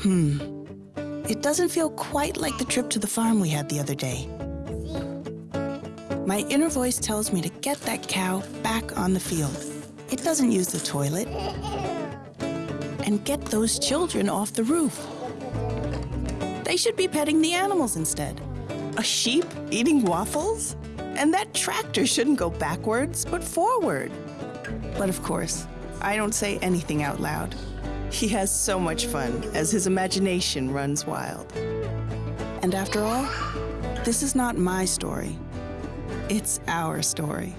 Hmm. It doesn't feel quite like the trip to the farm we had the other day. My inner voice tells me to get that cow back on the field. It doesn't use the toilet. And get those children off the roof. They should be petting the animals instead. A sheep eating waffles? And that tractor shouldn't go backwards, but forward. But of course, I don't say anything out loud. He has so much fun as his imagination runs wild. And after all, this is not my story. It's our story.